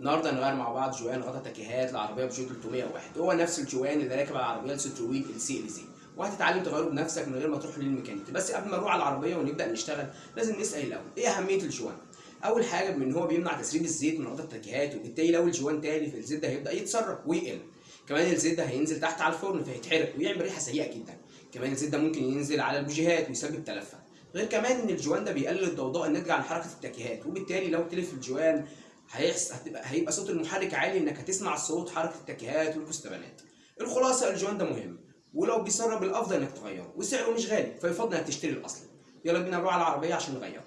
النهارده هنغير مع بعض جوان غطا تكيهات لعربية بجو 301 هو نفس الجوان اللي راكب على العربية ال Citroën ال C-Elysée وهتتعلم تغيره بنفسك من غير ما تروح للميكانيكي. بس قبل ما نروح على العربية ونبدأ نشتغل لازم نسأل الأول إيه أهمية الجوان؟ أول حاجة إن هو بيمنع تسريب الزيت من غطا التكيهات وبالتالي لو الجوان تالف الزيت ده هيبدأ يتسرب ويقل. كمان الزيت ده هينزل تحت على الفرن فيتحرق ويعمل ريحة سيئة جدا. كمان الزيت ده ممكن ينزل على البوجيهات ويسبب تلفها غير كمان إن الجوان ده بيقلل الضوضاء الناتجة عن حركة التكيهات وبالتالي لو تلف الجوان هتبقى هيبقى صوت المحرك عالي إنك هتسمع صوت حركة التكيهات والكستبانات الخلاصة الجوان ده مهم. ولو بيسرب الأفضل إنك تغيره وسعره مش غالي فيفضل إنك تشتري الاصلي يلا بينا نروح على العربية عشان نغيره.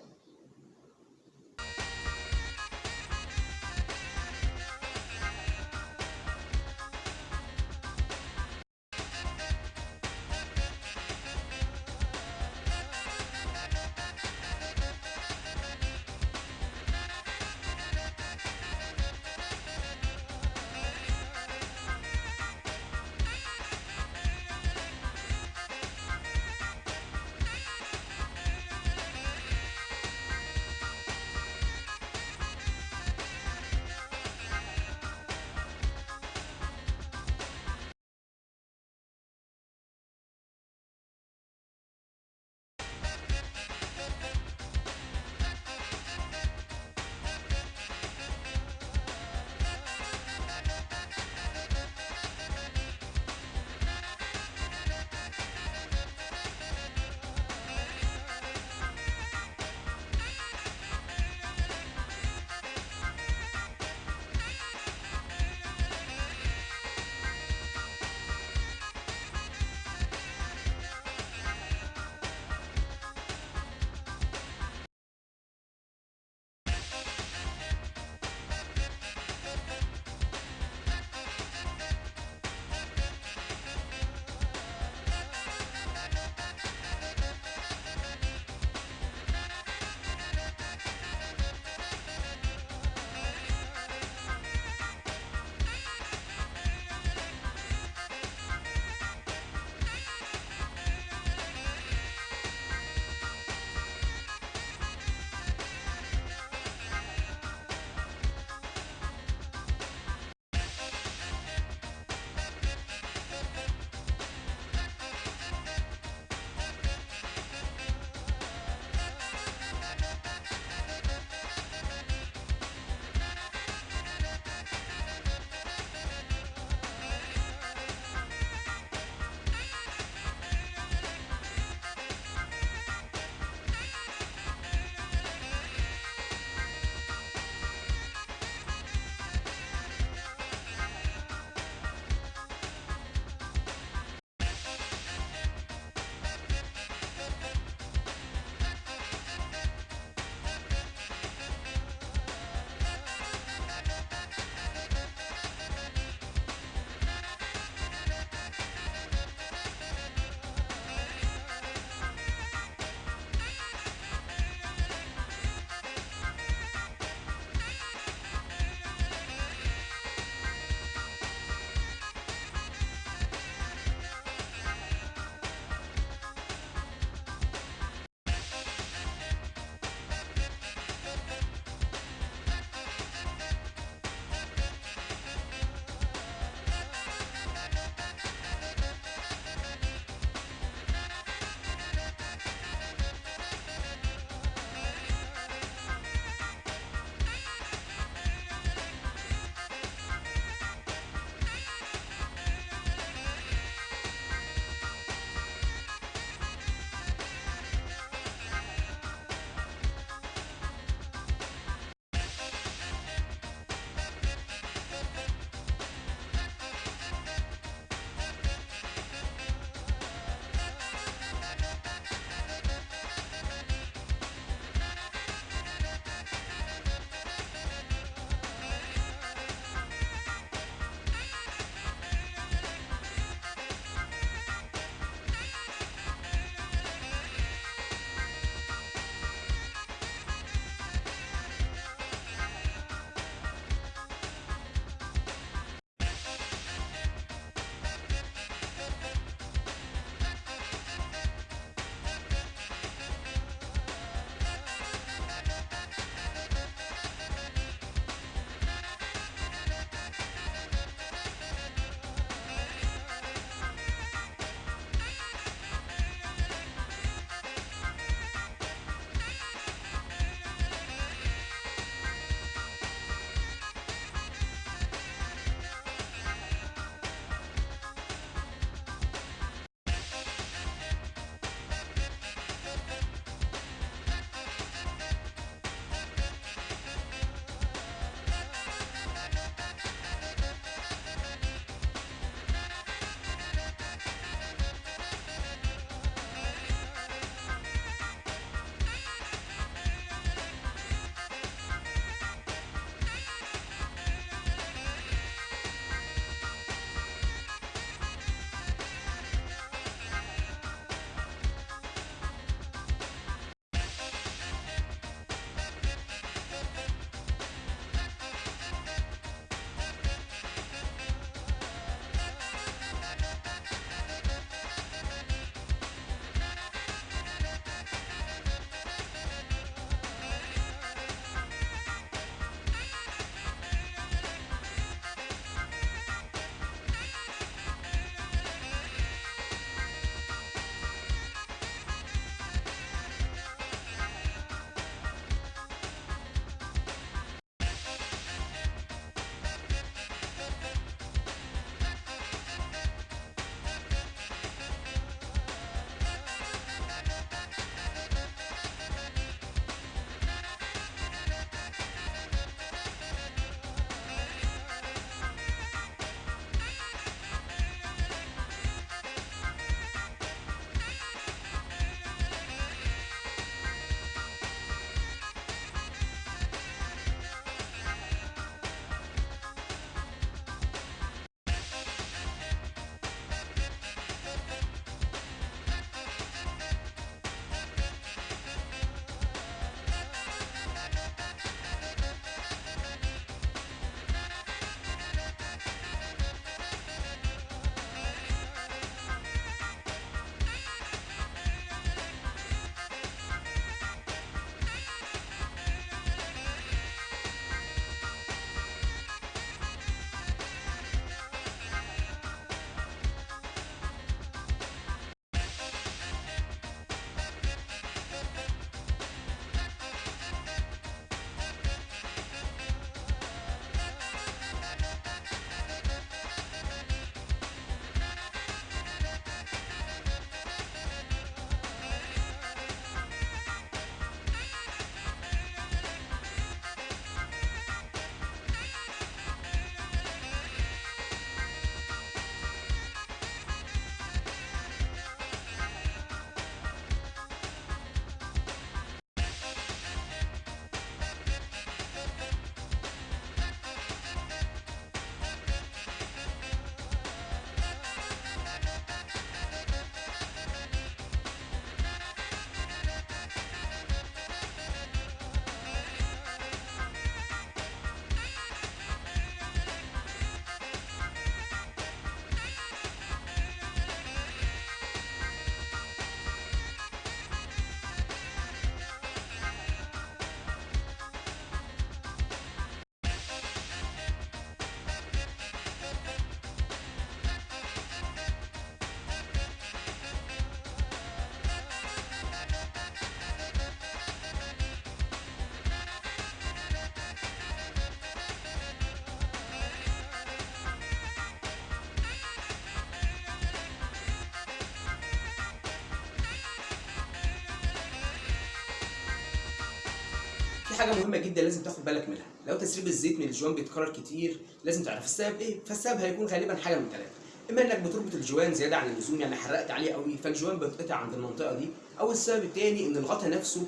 في حاجة مهمة جدا لازم تاخد بالك منها. لو تسريب الزيت من الجوان بيتكرر كتير لازم تعرف السبب إيه. فالسبب هيكون غالبا حاجة من ثلاثة إما إنك بتربط الجوان زيادة عن اللزوم يعني حزقت عليه قوي فالجوان بيتقطع عند المنطقة دي. أو السبب الثاني إن الغطا نفسه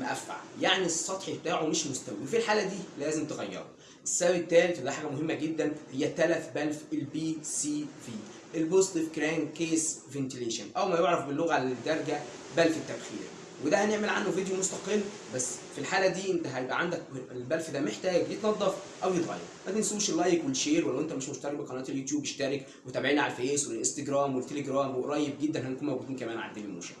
مقفع يعني السطح بتاعه مش مستوي. وفي الحالة دي لازم تغيره. السبب الثالث وده حاجة مهمة جدا هي تلف بلف ال PCV ال positive crankcase ventilation أو ما يعرف باللغة الدارجة بلف التبخير. وده هنعمل عنه فيديو مستقل بس في الحالة دي انت هيبقى عندك البلف ده محتاج يتنضف أو يتغير. ما تنسوش ال like وال share ولو انت مش مشترك بقناة اليوتيوب اشترك وتابعينا على الفيس والانستجرام والتليجرام وقريب جدا هنكون موجودين كمان على موشن